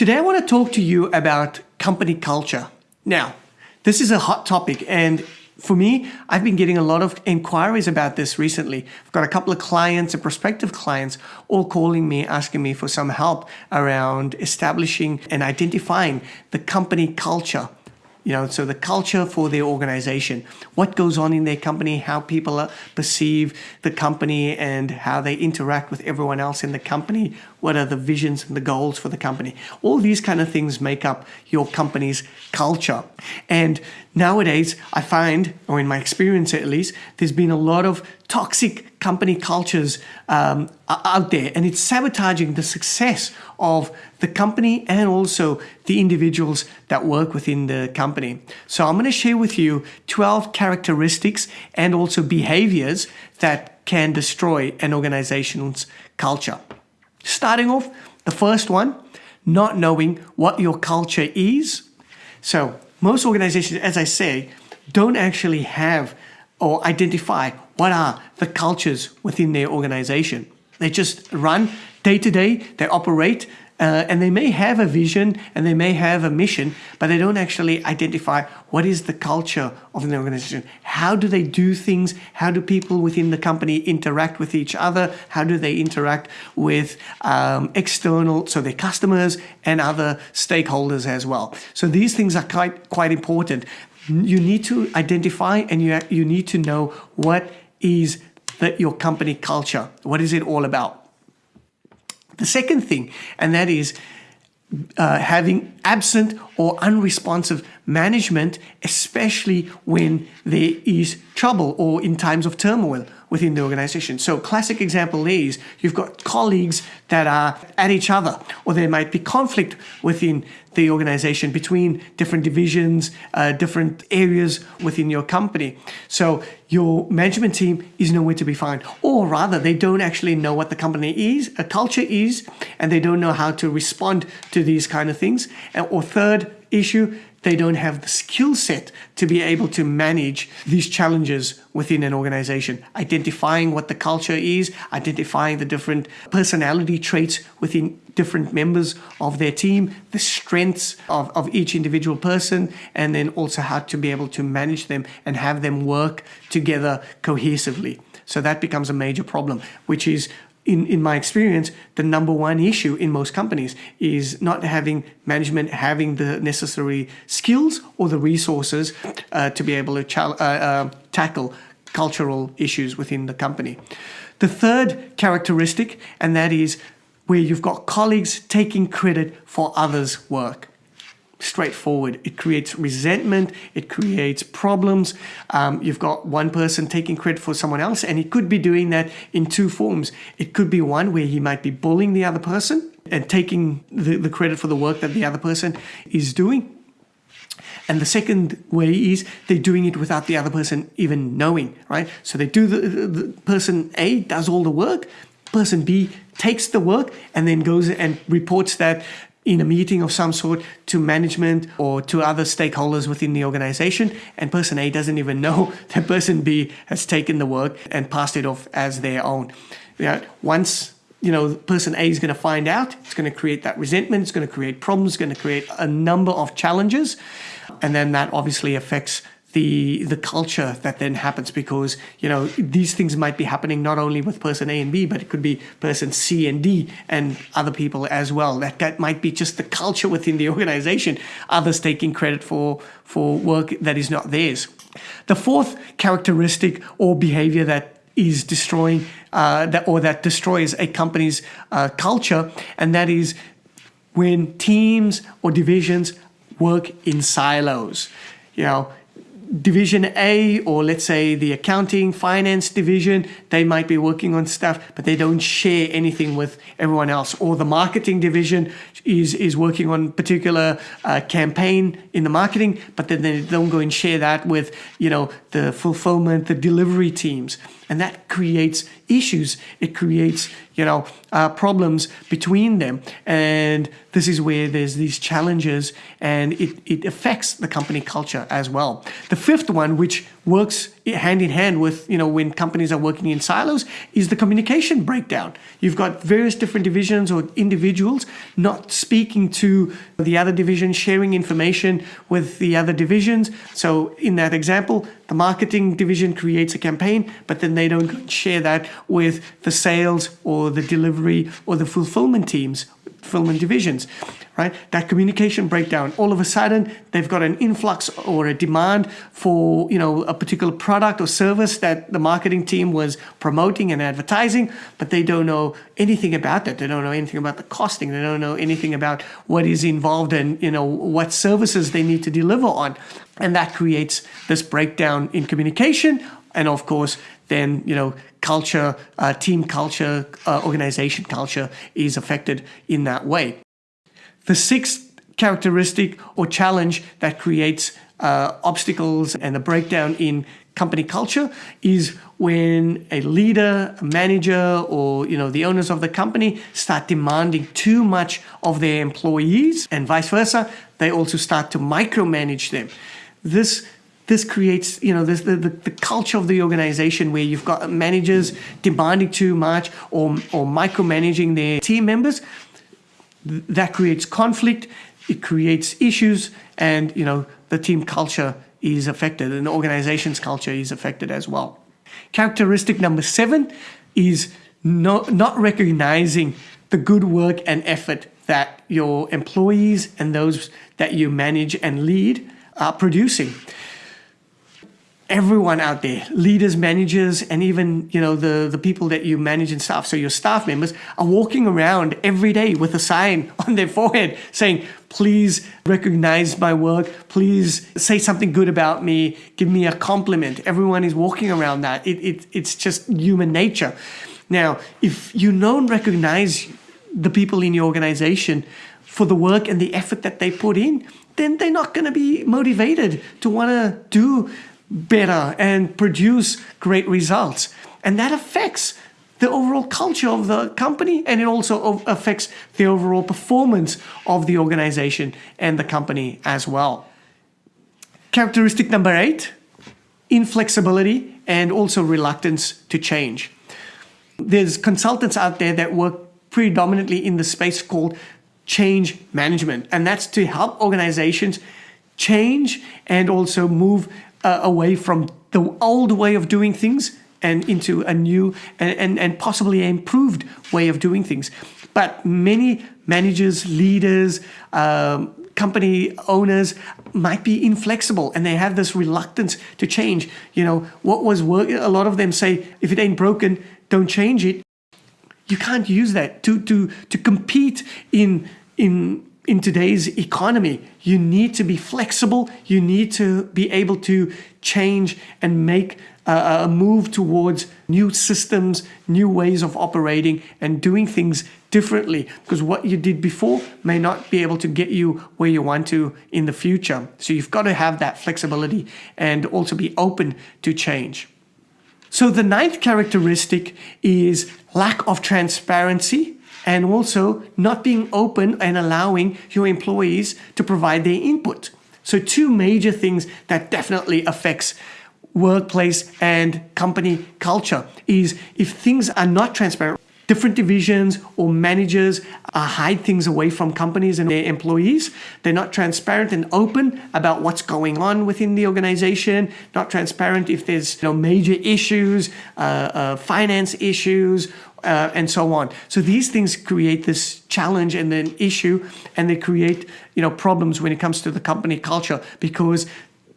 Today I want to talk to you about company culture. Now, this is a hot topic and for me, I've been getting a lot of inquiries about this recently. I've got a couple of clients and prospective clients all calling me, asking me for some help around establishing and identifying the company culture you know, so the culture for their organization, what goes on in their company, how people perceive the company and how they interact with everyone else in the company, what are the visions and the goals for the company. All these kind of things make up your company's culture. And nowadays, I find, or in my experience at least, there's been a lot of toxic company cultures um, out there and it's sabotaging the success of the company and also the individuals that work within the company. So I'm going to share with you 12 characteristics and also behaviors that can destroy an organization's culture. Starting off, the first one, not knowing what your culture is. So most organizations, as I say, don't actually have or identify what are the cultures within their organization. They just run day to day, they operate, uh, and they may have a vision and they may have a mission, but they don't actually identify what is the culture of an organization. How do they do things? How do people within the company interact with each other? How do they interact with um, external, so their customers and other stakeholders as well? So these things are quite, quite important. You need to identify and you, you need to know what is that your company culture. What is it all about? The second thing, and that is uh, having absent or unresponsive management, especially when there is trouble or in times of turmoil within the organization. So classic example is you've got colleagues that are at each other, or there might be conflict within the organization between different divisions, uh, different areas within your company. So your management team is nowhere to be found, or rather they don't actually know what the company is, a culture is, and they don't know how to respond to these kind of things. And Or third issue, they don't have the skill set to be able to manage these challenges within an organization. Identifying what the culture is, identifying the different personality traits within different members of their team, the strengths of, of each individual person, and then also how to be able to manage them and have them work together cohesively. So that becomes a major problem, which is in, in my experience, the number one issue in most companies is not having management having the necessary skills or the resources uh, to be able to uh, uh, tackle cultural issues within the company. The third characteristic, and that is where you've got colleagues taking credit for others' work straightforward. It creates resentment, it creates problems. Um, you've got one person taking credit for someone else, and he could be doing that in two forms. It could be one where he might be bullying the other person and taking the, the credit for the work that the other person is doing. And the second way is they're doing it without the other person even knowing, right? So they do the, the, the person A does all the work, person B takes the work and then goes and reports that in a meeting of some sort to management or to other stakeholders within the organization and person A doesn't even know that person B has taken the work and passed it off as their own. Know, once you know person A is going to find out, it's going to create that resentment, it's going to create problems, it's going to create a number of challenges and then that obviously affects the the culture that then happens because you know these things might be happening not only with person A and B but it could be person C and D and other people as well. That, that might be just the culture within the organization. Others taking credit for for work that is not theirs. The fourth characteristic or behavior that is destroying uh, that or that destroys a company's uh, culture and that is when teams or divisions work in silos. You know division A or let's say the accounting finance division they might be working on stuff but they don't share anything with everyone else. Or the marketing division is is working on particular uh, campaign in the marketing but then they don't go and share that with you know the fulfillment the delivery teams. And that creates issues. It creates you know uh, problems between them. And this is where there's these challenges and it, it affects the company culture as well. The fifth one which works hand in hand with, you know, when companies are working in silos is the communication breakdown. You've got various different divisions or individuals not speaking to the other division, sharing information with the other divisions. So in that example, the marketing division creates a campaign, but then they don't share that with the sales or the delivery or the fulfillment teams fulfillment divisions, right? That communication breakdown. All of a sudden, they've got an influx or a demand for you know a particular product or service that the marketing team was promoting and advertising, but they don't know anything about that. They don't know anything about the costing. They don't know anything about what is involved and you know what services they need to deliver on, and that creates this breakdown in communication. And of course, then you know culture, uh, team culture, uh, organization culture is affected in that way. The sixth characteristic or challenge that creates uh, obstacles and a breakdown in company culture is when a leader, a manager, or you know the owners of the company start demanding too much of their employees, and vice versa. They also start to micromanage them. This this creates, you know, this, the, the, the culture of the organization where you've got managers demanding too much or, or micromanaging their team members. That creates conflict, it creates issues, and, you know, the team culture is affected and the organization's culture is affected as well. Characteristic number seven is not, not recognizing the good work and effort that your employees and those that you manage and lead are producing everyone out there, leaders, managers, and even you know the the people that you manage and staff. So your staff members are walking around every day with a sign on their forehead saying, "Please recognize my work. Please say something good about me. Give me a compliment." Everyone is walking around that. It, it it's just human nature. Now, if you don't recognize the people in your organization for the work and the effort that they put in, then they're not going to be motivated to want to do better and produce great results. And that affects the overall culture of the company and it also affects the overall performance of the organization and the company as well. Characteristic number eight, inflexibility and also reluctance to change. There's consultants out there that work predominantly in the space called change management, and that's to help organizations change and also move uh, away from the old way of doing things and into a new and, and, and possibly improved way of doing things. But many managers, leaders, um, company owners might be inflexible and they have this reluctance to change. You know, what was work, a lot of them say, if it ain't broken, don't change it. You can't use that to, to, to compete in, in in today's economy. You need to be flexible. You need to be able to change and make a, a move towards new systems, new ways of operating and doing things differently because what you did before may not be able to get you where you want to in the future. So you've got to have that flexibility and also be open to change. So the ninth characteristic is lack of transparency and also not being open and allowing your employees to provide their input. So two major things that definitely affects workplace and company culture is if things are not transparent, different divisions or managers uh, hide things away from companies and their employees. They're not transparent and open about what's going on within the organization, not transparent if there's you know, major issues, uh, uh, finance issues, uh, and so on. So these things create this challenge and then issue, and they create you know problems when it comes to the company culture because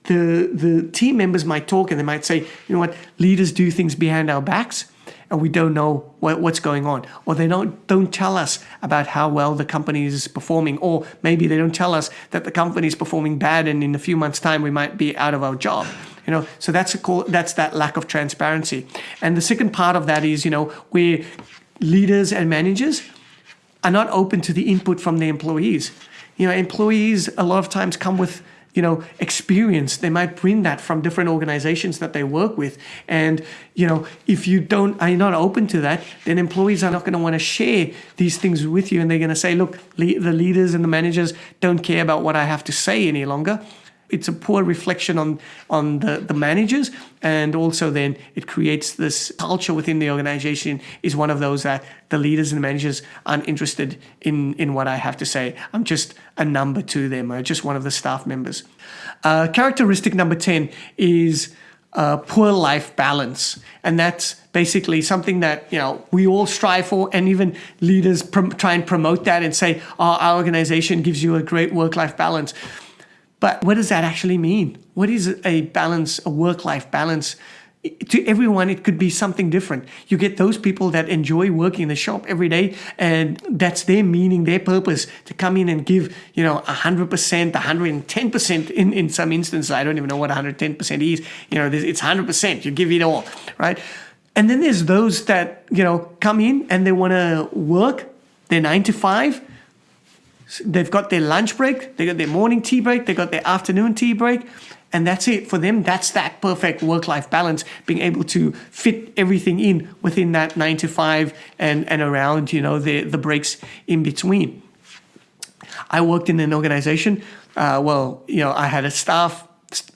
the the team members might talk and they might say, you know what, leaders do things behind our backs, and we don't know what, what's going on, or they don't don't tell us about how well the company is performing, or maybe they don't tell us that the company is performing bad, and in a few months' time we might be out of our job you know so that's a that's that lack of transparency. And the second part of that is you know where leaders and managers are not open to the input from the employees. You know employees a lot of times come with you know experience. They might bring that from different organizations that they work with. And you know if you don't are not open to that then employees are not going to want to share these things with you. And they're going to say look le the leaders and the managers don't care about what i have to say any longer it's a poor reflection on on the, the managers and also then it creates this culture within the organization is one of those that the leaders and the managers aren't interested in in what I have to say. I'm just a number to them. I'm just one of the staff members. Uh, characteristic number 10 is uh, poor life balance. And that's basically something that, you know, we all strive for and even leaders try and promote that and say, oh, our organization gives you a great work-life balance. But what does that actually mean? What is a balance, a work-life balance? to everyone it could be something different. You get those people that enjoy working in the shop every day and that's their meaning their purpose to come in and give you know 100% 110% in in some instances. I don't even know what 110% is. You know it's 100% you give it all right? And then there's those that you know come in and they want to work. Their 9 to 5 they've got their lunch break they got their morning tea break they got their afternoon tea break and that's it for them. That's that perfect work-life balance being able to fit everything in within that nine to five and and around you know the the breaks in between. I worked in an organization uh, well you know i had a staff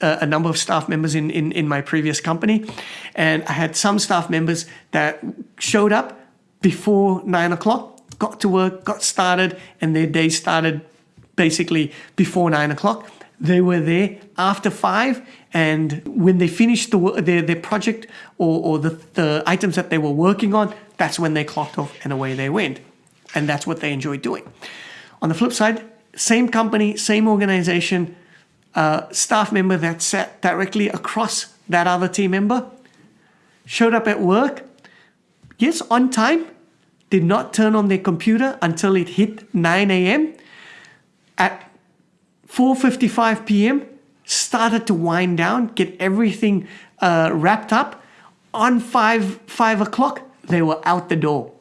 a number of staff members in, in in my previous company and i had some staff members that showed up before nine o'clock got to work got started and their day started basically before nine o'clock they were there after five, and when they finished the, their, their project or, or the, the items that they were working on, that's when they clocked off and away they went. And that's what they enjoyed doing. On the flip side, same company, same organization, uh, staff member that sat directly across that other team member, showed up at work, yes, on time, did not turn on their computer until it hit 9 a.m. At 4.55 p.m., started to wind down, get everything uh, wrapped up. On 5, 5 o'clock, they were out the door.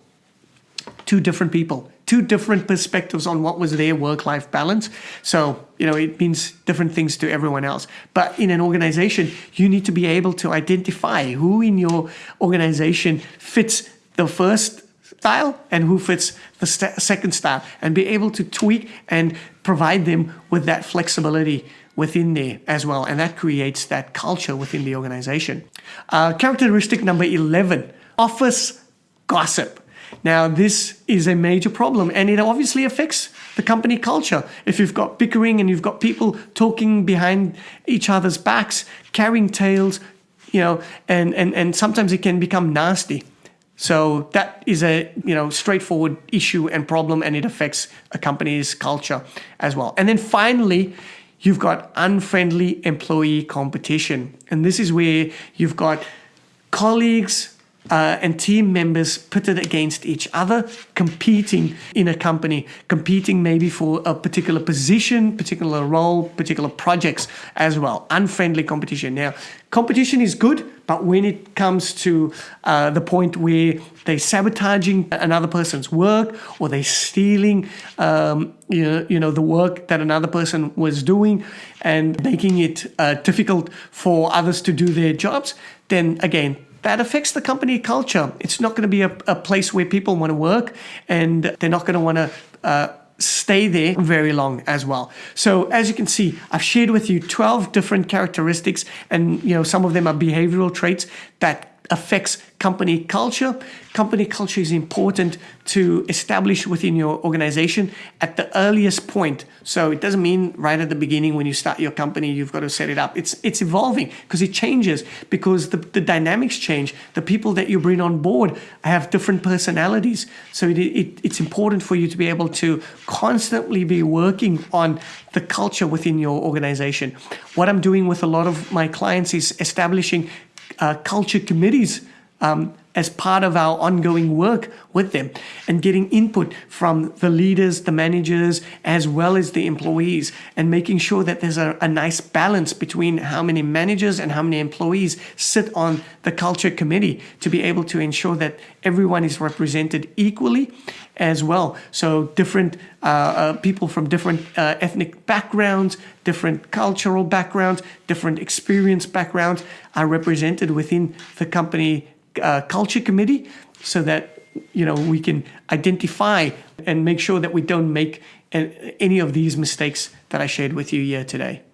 Two different people, two different perspectives on what was their work-life balance. So, you know, it means different things to everyone else. But in an organization, you need to be able to identify who in your organization fits the first style and who fits the second style and be able to tweak and provide them with that flexibility within there as well. And that creates that culture within the organization. Uh, characteristic number 11, office gossip. Now, this is a major problem and it obviously affects the company culture. If you've got bickering and you've got people talking behind each other's backs, carrying tales, you know, and, and, and sometimes it can become nasty. So that is a you know straightforward issue and problem, and it affects a company's culture as well. And then finally, you've got unfriendly employee competition, and this is where you've got colleagues uh, and team members pitted against each other, competing in a company, competing maybe for a particular position, particular role, particular projects as well. Unfriendly competition. Now, competition is good, but when it comes to uh, the point where they're sabotaging another person's work or they're stealing, um, you, know, you know, the work that another person was doing and making it uh, difficult for others to do their jobs, then again, that affects the company culture. It's not going to be a, a place where people want to work and they're not going to want to uh, stay there very long as well. So as you can see, I've shared with you 12 different characteristics and you know some of them are behavioral traits that affects company culture. Company culture is important to establish within your organization at the earliest point. So it doesn't mean right at the beginning when you start your company, you've got to set it up. It's it's evolving because it changes because the, the dynamics change. The people that you bring on board have different personalities. So it, it, it's important for you to be able to constantly be working on the culture within your organization. What I'm doing with a lot of my clients is establishing uh, culture committees um, as part of our ongoing work with them and getting input from the leaders, the managers, as well as the employees and making sure that there's a, a, nice balance between how many managers and how many employees sit on the culture committee to be able to ensure that everyone is represented equally as well. So different uh, uh, people from different uh, ethnic backgrounds, different cultural backgrounds, different experience backgrounds are represented within the company uh, culture committee so that you know we can identify and make sure that we don't make any of these mistakes that I shared with you here today.